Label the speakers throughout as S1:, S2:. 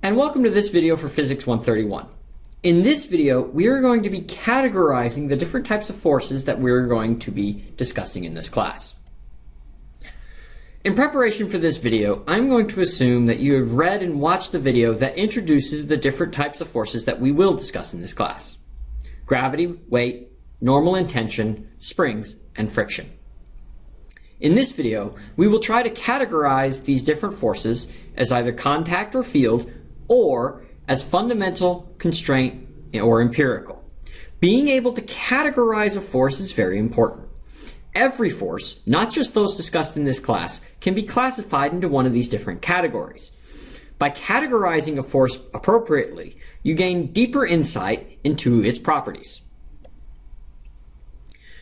S1: and welcome to this video for Physics 131. In this video, we are going to be categorizing the different types of forces that we're going to be discussing in this class. In preparation for this video, I'm going to assume that you have read and watched the video that introduces the different types of forces that we will discuss in this class. Gravity, weight, normal tension, springs, and friction. In this video, we will try to categorize these different forces as either contact or field or as fundamental, constraint, or empirical. Being able to categorize a force is very important. Every force, not just those discussed in this class, can be classified into one of these different categories. By categorizing a force appropriately, you gain deeper insight into its properties.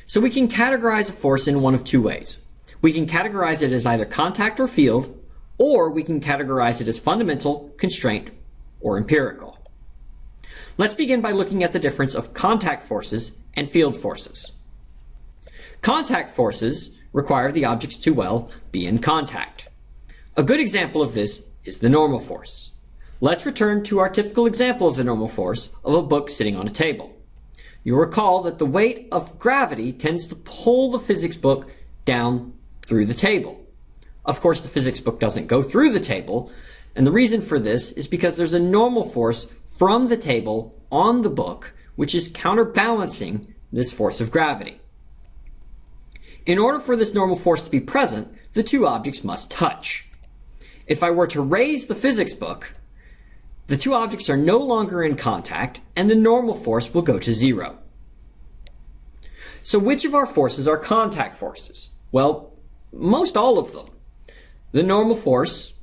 S1: So we can categorize a force in one of two ways. We can categorize it as either contact or field, or we can categorize it as fundamental, constraint, or empirical. Let's begin by looking at the difference of contact forces and field forces. Contact forces require the objects to, well, be in contact. A good example of this is the normal force. Let's return to our typical example of the normal force of a book sitting on a table. You'll recall that the weight of gravity tends to pull the physics book down through the table. Of course, the physics book doesn't go through the table, and the reason for this is because there's a normal force from the table on the book, which is counterbalancing this force of gravity. In order for this normal force to be present, the two objects must touch. If I were to raise the physics book, the two objects are no longer in contact, and the normal force will go to zero. So which of our forces are contact forces? Well, most all of them. The normal force,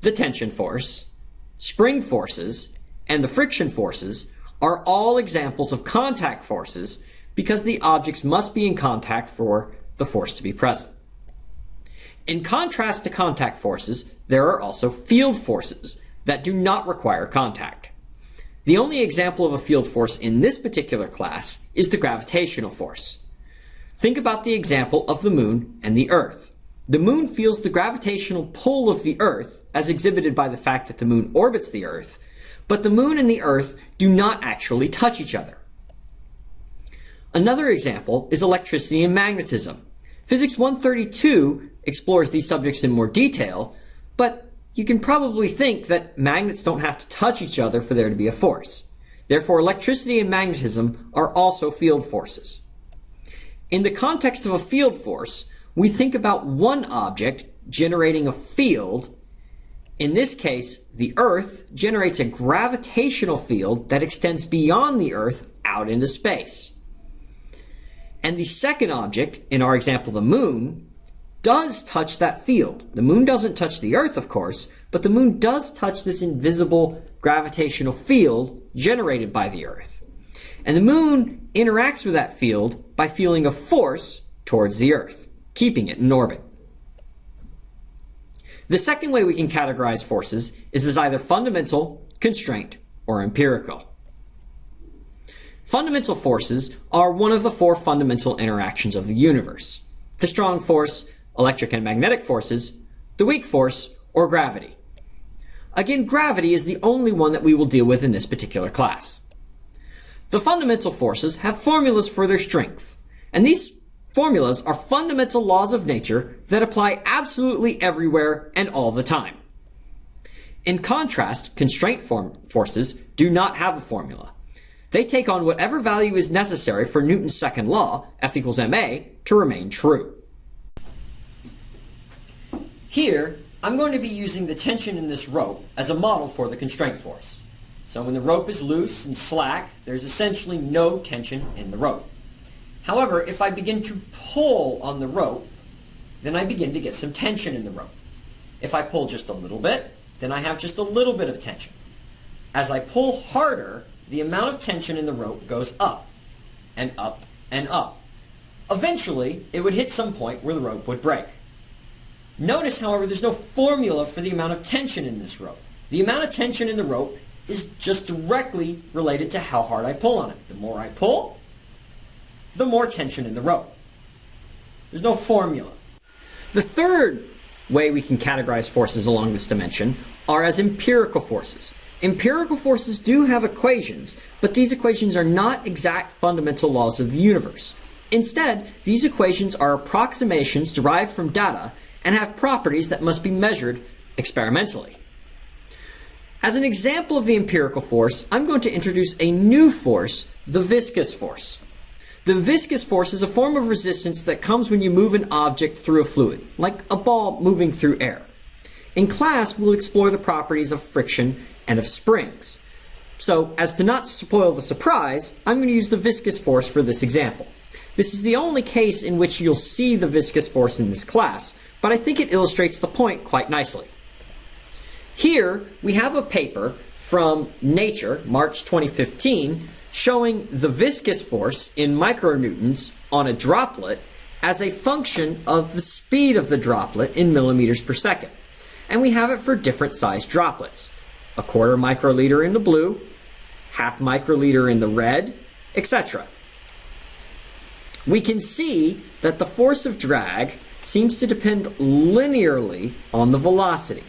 S1: the tension force, spring forces, and the friction forces are all examples of contact forces because the objects must be in contact for the force to be present. In contrast to contact forces, there are also field forces that do not require contact. The only example of a field force in this particular class is the gravitational force. Think about the example of the moon and the earth. The moon feels the gravitational pull of the earth as exhibited by the fact that the moon orbits the Earth, but the moon and the Earth do not actually touch each other. Another example is electricity and magnetism. Physics 132 explores these subjects in more detail, but you can probably think that magnets don't have to touch each other for there to be a force. Therefore, electricity and magnetism are also field forces. In the context of a field force, we think about one object generating a field in this case, the Earth generates a gravitational field that extends beyond the Earth out into space. And the second object, in our example the moon, does touch that field. The moon doesn't touch the Earth, of course, but the moon does touch this invisible gravitational field generated by the Earth. And the moon interacts with that field by feeling a force towards the Earth, keeping it in orbit. The second way we can categorize forces is as either fundamental, constraint, or empirical. Fundamental forces are one of the four fundamental interactions of the universe. The strong force, electric and magnetic forces, the weak force, or gravity. Again, gravity is the only one that we will deal with in this particular class. The fundamental forces have formulas for their strength, and these Formulas are fundamental laws of nature that apply absolutely everywhere and all the time. In contrast, constraint forces do not have a formula. They take on whatever value is necessary for Newton's second law, F equals ma, to remain true. Here, I'm going to be using the tension in this rope as a model for the constraint force. So when the rope is loose and slack, there's essentially no tension in the rope. However, if I begin to pull on the rope, then I begin to get some tension in the rope. If I pull just a little bit, then I have just a little bit of tension. As I pull harder, the amount of tension in the rope goes up and up and up. Eventually, it would hit some point where the rope would break. Notice, however, there's no formula for the amount of tension in this rope. The amount of tension in the rope is just directly related to how hard I pull on it. The more I pull, the more tension in the rope. There's no formula. The third way we can categorize forces along this dimension are as empirical forces. Empirical forces do have equations, but these equations are not exact fundamental laws of the universe. Instead, these equations are approximations derived from data and have properties that must be measured experimentally. As an example of the empirical force, I'm going to introduce a new force, the viscous force. The viscous force is a form of resistance that comes when you move an object through a fluid, like a ball moving through air. In class, we'll explore the properties of friction and of springs. So, as to not spoil the surprise, I'm going to use the viscous force for this example. This is the only case in which you'll see the viscous force in this class, but I think it illustrates the point quite nicely. Here, we have a paper from Nature, March 2015, showing the viscous force in micronewtons on a droplet as a function of the speed of the droplet in millimeters per second. And we have it for different sized droplets a quarter microliter in the blue, half microliter in the red, etc. We can see that the force of drag seems to depend linearly on the velocity.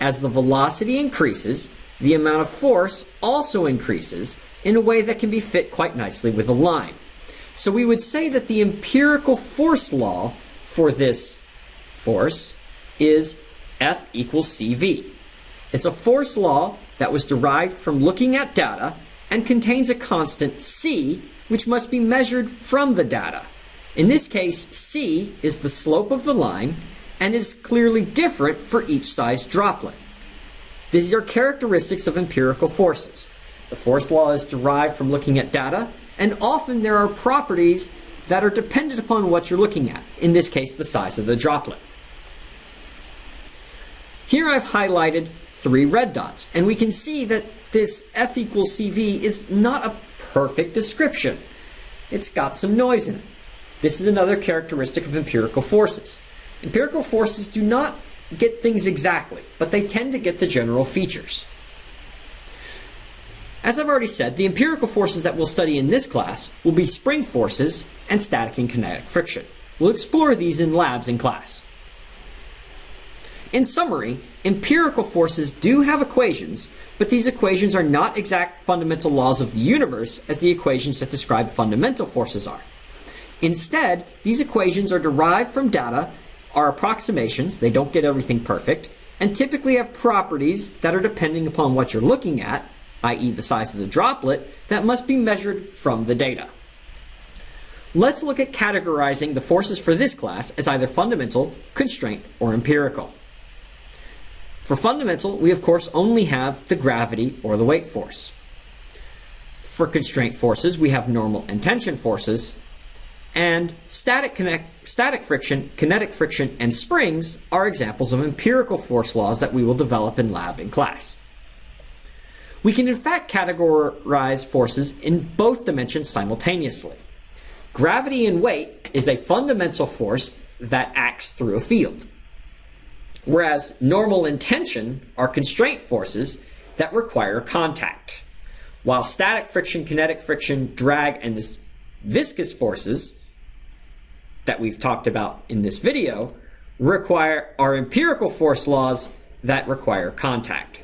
S1: As the velocity increases, the amount of force also increases in a way that can be fit quite nicely with a line. So we would say that the empirical force law for this force is F equals CV. It's a force law that was derived from looking at data and contains a constant c, which must be measured from the data. In this case, c is the slope of the line and is clearly different for each size droplet. These are characteristics of empirical forces. The force law is derived from looking at data, and often there are properties that are dependent upon what you're looking at, in this case, the size of the droplet. Here I've highlighted three red dots. And we can see that this F equals CV is not a perfect description. It's got some noise in it. This is another characteristic of empirical forces. Empirical forces do not get things exactly, but they tend to get the general features. As I've already said, the empirical forces that we'll study in this class will be spring forces and static and kinetic friction. We'll explore these in labs in class. In summary, empirical forces do have equations, but these equations are not exact fundamental laws of the universe as the equations that describe fundamental forces are. Instead, these equations are derived from data, are approximations, they don't get everything perfect, and typically have properties that are depending upon what you're looking at, i.e. the size of the droplet, that must be measured from the data. Let's look at categorizing the forces for this class as either fundamental, constraint, or empirical. For fundamental, we of course only have the gravity or the weight force. For constraint forces, we have normal and tension forces, and static, connect, static friction, kinetic friction, and springs are examples of empirical force laws that we will develop in lab in class. We can in fact categorize forces in both dimensions simultaneously. Gravity and weight is a fundamental force that acts through a field whereas normal and tension are constraint forces that require contact, while static friction, kinetic friction, drag, and viscous forces that we've talked about in this video require are empirical force laws that require contact.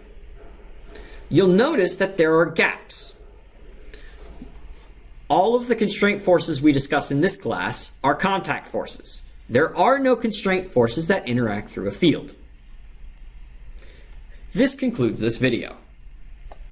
S1: You'll notice that there are gaps. All of the constraint forces we discuss in this class are contact forces. There are no constraint forces that interact through a field. This concludes this video.